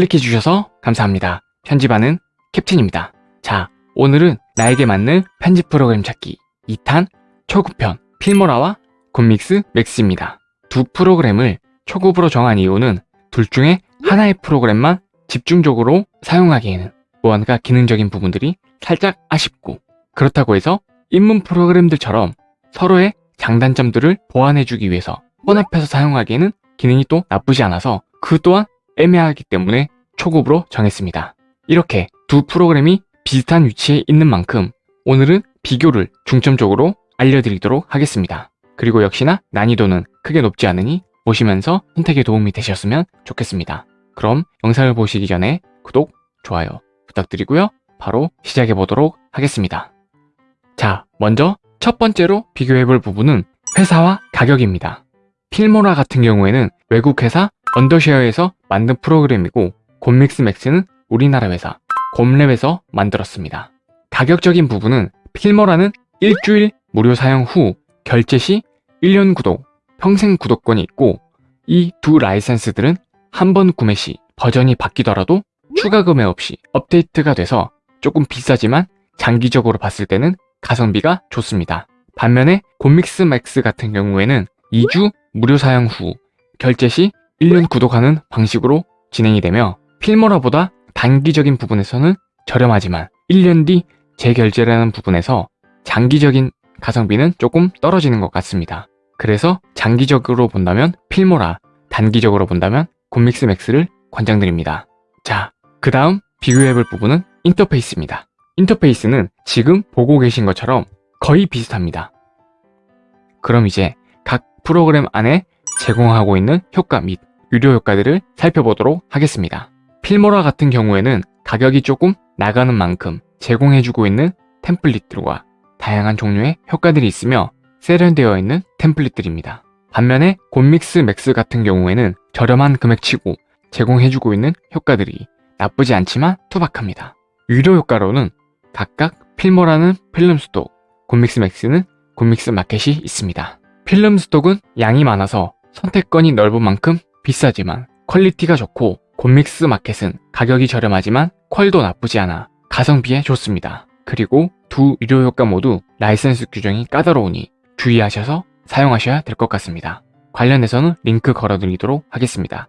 클릭해주셔서 감사합니다. 편집하는 캡틴입니다. 자, 오늘은 나에게 맞는 편집 프로그램 찾기 2탄 초급편 필모라와 곰믹스 맥스입니다. 두 프로그램을 초급으로 정한 이유는 둘 중에 하나의 프로그램만 집중적으로 사용하기에는 무언가 기능적인 부분들이 살짝 아쉽고 그렇다고 해서 입문 프로그램들처럼 서로의 장단점들을 보완해주기 위해서 혼합해서 사용하기에는 기능이 또 나쁘지 않아서 그 또한 애매하기 때문에 초급으로 정했습니다. 이렇게 두 프로그램이 비슷한 위치에 있는 만큼 오늘은 비교를 중점적으로 알려드리도록 하겠습니다. 그리고 역시나 난이도는 크게 높지 않으니 보시면서 선택에 도움이 되셨으면 좋겠습니다. 그럼 영상을 보시기 전에 구독, 좋아요 부탁드리고요. 바로 시작해 보도록 하겠습니다. 자, 먼저 첫 번째로 비교해 볼 부분은 회사와 가격입니다. Filmora 같은 경우에는 외국 회사 언더쉐어에서 만든 프로그램이고 곰믹스 Max는 우리나라 회사 곰랩에서 만들었습니다. 가격적인 부분은 Filmora는 일주일 무료 사용 후 결제 시 1년 구독, 평생 구독권이 있고 이 두 라이센스들은 한 번 구매 시 버전이 바뀌더라도 추가 구매 없이 업데이트가 돼서 조금 비싸지만 장기적으로 봤을 때는 가성비가 좋습니다. 반면에 곰믹스 Max 같은 경우에는 2주 무료 사용 후 결제 시 1년 구독하는 방식으로 진행이 되며 Filmora보다 단기적인 부분에서는 저렴하지만 1년 뒤 재결제라는 부분에서 장기적인 가성비는 조금 떨어지는 것 같습니다. 그래서 장기적으로 본다면 Filmora, 단기적으로 본다면 곰믹스 Max를 권장드립니다. 자, 그 다음 비교해볼 부분은 인터페이스입니다. 인터페이스는 지금 보고 계신 것처럼 거의 비슷합니다. 그럼 이제 각 프로그램 안에 제공하고 있는 효과 및 유료 효과들을 살펴보도록 하겠습니다. 필모라 같은 경우에는 가격이 조금 나가는 만큼 제공해주고 있는 템플릿들과 다양한 종류의 효과들이 있으며 세련되어 있는 템플릿들입니다. 반면에 곰믹스 맥스 같은 경우에는 저렴한 금액치고 제공해주고 있는 효과들이 나쁘지 않지만 투박합니다. 유료 효과로는 각각 필모라는 필름 스톡, 곰믹스 맥스는 곰믹스 마켓이 있습니다. 필름 스톡은 양이 많아서 선택권이 넓은 만큼 비싸지만 퀄리티가 좋고 곰믹스 마켓은 가격이 저렴하지만 퀄도 나쁘지 않아 가성비에 좋습니다. 그리고 두 유료 효과 모두 라이센스 규정이 까다로우니 주의하셔서 사용하셔야 될 것 같습니다. 관련해서는 링크 걸어드리도록 하겠습니다.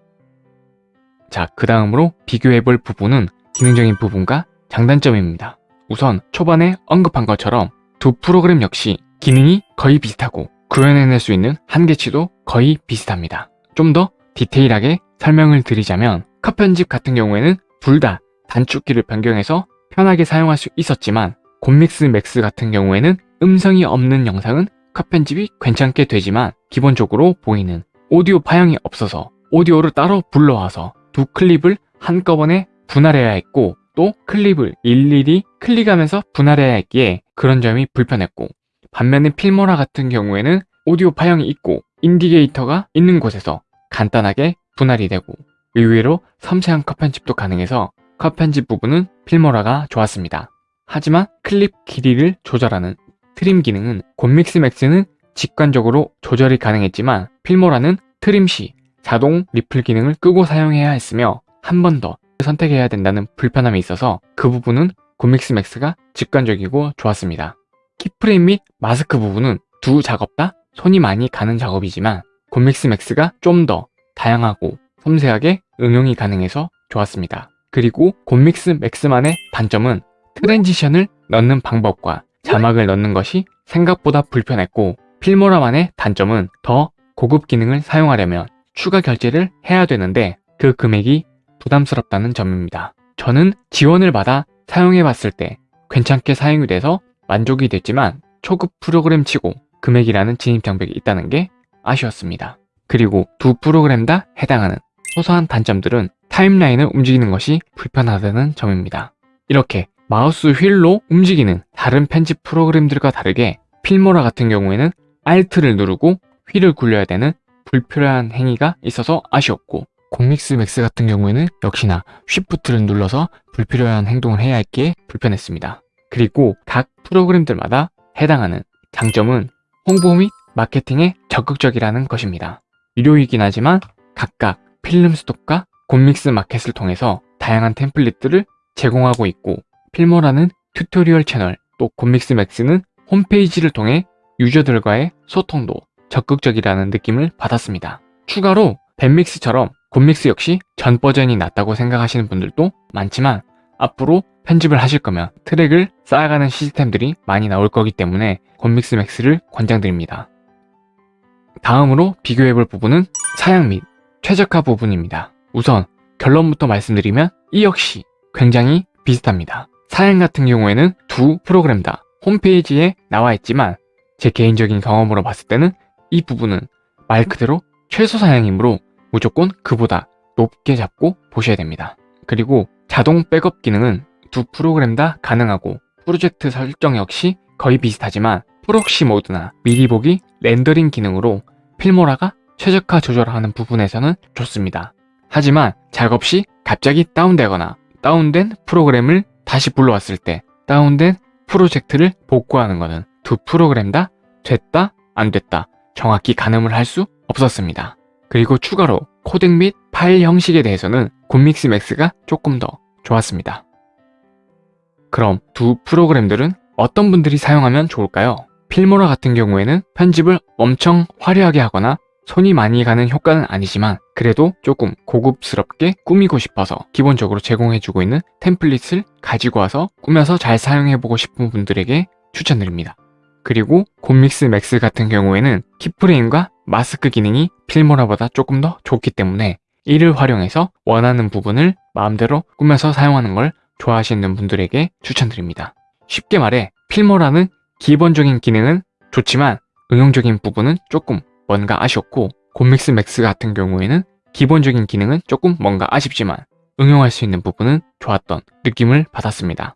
자, 그 다음으로 비교해볼 부분은 기능적인 부분과 장단점입니다. 우선 초반에 언급한 것처럼 두 프로그램 역시 기능이 거의 비슷하고 구현해낼 수 있는 한계치도 거의 비슷합니다. 좀 더 디테일하게 설명을 드리자면 컷 편집 같은 경우에는 둘 다 단축키를 변경해서 편하게 사용할 수 있었지만 곰믹스 맥스 같은 경우에는 음성이 없는 영상은 컷 편집이 괜찮게 되지만 기본적으로 보이는 오디오 파형이 없어서 오디오를 따로 불러와서 두 클립을 한꺼번에 분할해야 했고 또 클립을 일일이 클릭하면서 분할해야 했기에 그런 점이 불편했고 반면에 필모라 같은 경우에는 오디오 파형이 있고 인디게이터가 있는 곳에서 간단하게 분할이 되고 의외로 섬세한 컷 편집도 가능해서 컷 편집 부분은 필모라가 좋았습니다. 하지만 클립 길이를 조절하는 trim 기능은 곰믹스 맥스는 직관적으로 조절이 가능했지만 필모라는 trim 시 자동 ripple 기능을 끄고 사용해야 했으며 한 번 더 선택해야 된다는 불편함이 있어서 그 부분은 곰믹스 맥스가 직관적이고 좋았습니다. keyframe 및 마스크 부분은 두 작업 다 손이 많이 가는 작업이지만 곰믹스 맥스가 좀 더 다양하고 섬세하게 응용이 가능해서 좋았습니다. 그리고 곰믹스 맥스만의 단점은 트랜지션을 넣는 방법과 자막을 넣는 것이 생각보다 불편했고 필모라만의 단점은 더 고급 기능을 사용하려면 추가 결제를 해야 되는데 그 금액이 부담스럽다는 점입니다. 저는 지원을 받아 사용해 봤을 때 괜찮게 사용이 돼서 만족이 됐지만 초급 프로그램 치고 금액이라는 진입 장벽이 있다는 게 아쉬웠습니다. 그리고 두 프로그램 다 해당하는 소소한 단점들은 타임라인을 움직이는 것이 불편하다는 점입니다. 이렇게 마우스 휠로 움직이는 다른 편집 프로그램들과 다르게 필모라 같은 경우에는 Alt를 누르고 휠을 굴려야 되는 불필요한 행위가 있어서 아쉬웠고 곰믹스 맥스 같은 경우에는 역시나 Shift를 눌러서 불필요한 행동을 해야 했기에 불편했습니다. 그리고 각 프로그램들마다 해당하는 장점은 홍보 및 마케팅에 적극적이라는 것입니다. 유료이긴 하지만 각각 필름 스톡과 곰믹스 마켓을 통해서 다양한 템플릿들을 제공하고 있고 필모라는 tutorial 채널 또 곰믹스 맥스는 홈페이지를 통해 유저들과의 소통도 적극적이라는 느낌을 받았습니다. 추가로 뱁믹스처럼 곰믹스 역시 전 버전이 낫다고 생각하시는 분들도 많지만 앞으로 편집을 하실 거면 트랙을 쌓아가는 시스템들이 많이 나올 거기 때문에 곰믹스 맥스를 권장드립니다. 다음으로 비교해 볼 부분은 사양 및 최적화 부분입니다. 우선 결론부터 말씀드리면 이 역시 굉장히 비슷합니다. 사양 같은 경우에는 두 프로그램 다 홈페이지에 나와 있지만 제 개인적인 경험으로 봤을 때는 이 부분은 말 그대로 최소 사양이므로 무조건 그보다 높게 잡고 보셔야 됩니다. 그리고 자동 백업 기능은 두 프로그램 다 가능하고 프로젝트 설정 역시 거의 비슷하지만 proxy 모드나 미리 보기 렌더링 기능으로 필모라가 최적화 조절하는 부분에서는 좋습니다. 하지만 작업 시 갑자기 다운되거나 다운된 프로그램을 다시 불러왔을 때 다운된 프로젝트를 복구하는 것은 두 프로그램 다 됐다 안 됐다 정확히 가늠을 할 수 없었습니다. 그리고 추가로 코덱 및 파일 형식에 대해서는 곰믹스 맥스가 조금 더 좋았습니다. 그럼 두 프로그램들은 어떤 분들이 사용하면 좋을까요? 필모라 같은 경우에는 편집을 엄청 화려하게 하거나 손이 많이 가는 효과는 아니지만 그래도 조금 고급스럽게 꾸미고 싶어서 기본적으로 제공해주고 있는 템플릿을 가지고 와서 꾸며서 잘 사용해보고 싶은 분들에게 추천드립니다. 그리고 곰믹스 맥스 같은 경우에는 keyframe과 마스크 기능이 필모라보다 조금 더 좋기 때문에 이를 활용해서 원하는 부분을 마음대로 꾸며서 사용하는 걸 좋아하시는 분들에게 추천드립니다. 쉽게 말해 필모라는 기본적인 기능은 좋지만 응용적인 부분은 조금 뭔가 아쉬웠고 곰믹스 맥스 같은 경우에는 기본적인 기능은 조금 뭔가 아쉽지만 응용할 수 있는 부분은 좋았던 느낌을 받았습니다.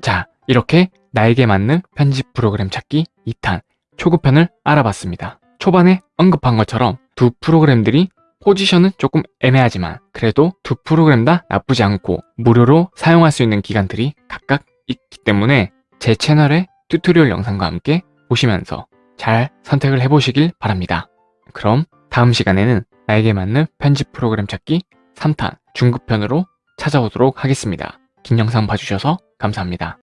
자, 이렇게 나에게 맞는 편집 프로그램 찾기 2탄 초급편을 알아봤습니다. 초반에 언급한 것처럼 두 프로그램들이 포지션은 조금 애매하지만 그래도 두 프로그램 다 나쁘지 않고 무료로 사용할 수 있는 기간들이 각각 있기 때문에 제 채널의 tutorial 영상과 함께 보시면서 잘 선택을 해보시길 바랍니다. 그럼 다음 시간에는 나에게 맞는 편집 프로그램 찾기 3탄 중급편으로 찾아오도록 하겠습니다. 긴 영상 봐주셔서 감사합니다.